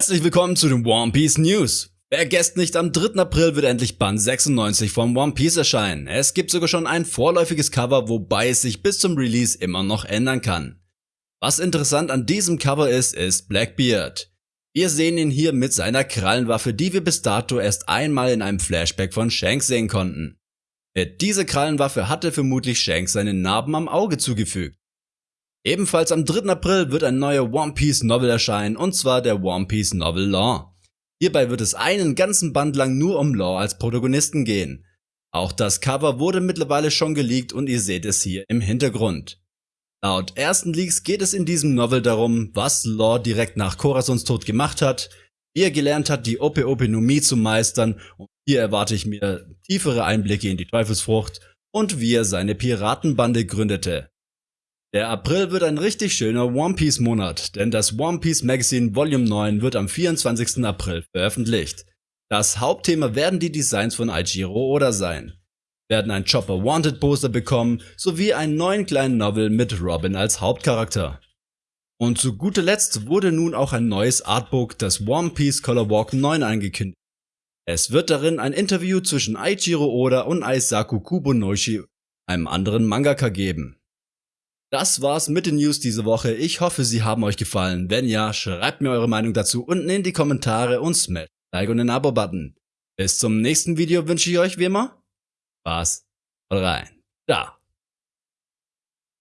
Herzlich willkommen zu den One Piece News. Vergesst nicht, am 3. April wird endlich Band 96 von One Piece erscheinen. Es gibt sogar schon ein vorläufiges Cover, wobei es sich bis zum Release immer noch ändern kann. Was interessant an diesem Cover ist, ist Blackbeard. Wir sehen ihn hier mit seiner Krallenwaffe, die wir bis dato erst einmal in einem Flashback von Shanks sehen konnten. Mit dieser Krallenwaffe hatte vermutlich Shanks seine Narben am Auge zugefügt. Ebenfalls am 3. April wird ein neuer One Piece Novel erscheinen, und zwar der One Piece Novel Law. Hierbei wird es einen ganzen Band lang nur um Law als Protagonisten gehen. Auch das Cover wurde mittlerweile schon geleakt und ihr seht es hier im Hintergrund. Laut ersten Leaks geht es in diesem Novel darum, was Law direkt nach Corazons Tod gemacht hat, wie er gelernt hat, die Ope Ope no Mi zu meistern und hier erwarte ich mir tiefere Einblicke in die Teufelsfrucht und wie er seine Piratenbande gründete. Der April wird ein richtig schöner One Piece Monat, denn das One Piece Magazine Volume 9 wird am 24. April veröffentlicht. Das Hauptthema werden die Designs von Aijiro Oda sein. Werden ein Chopper Wanted Poster bekommen, sowie einen neuen kleinen Novel mit Robin als Hauptcharakter. Und zu guter Letzt wurde nun auch ein neues Artbook, das One Piece Color Walk 9 angekündigt. Es wird darin ein Interview zwischen Aichiro Oda und Aisaku Kubonoshi, einem anderen Mangaka geben. Das war's mit den News diese Woche. Ich hoffe, sie haben euch gefallen. Wenn ja, schreibt mir eure Meinung dazu unten in die Kommentare und smash Like und den Abo-Button. Bis zum nächsten Video wünsche ich euch wie immer Spaß rein. Da.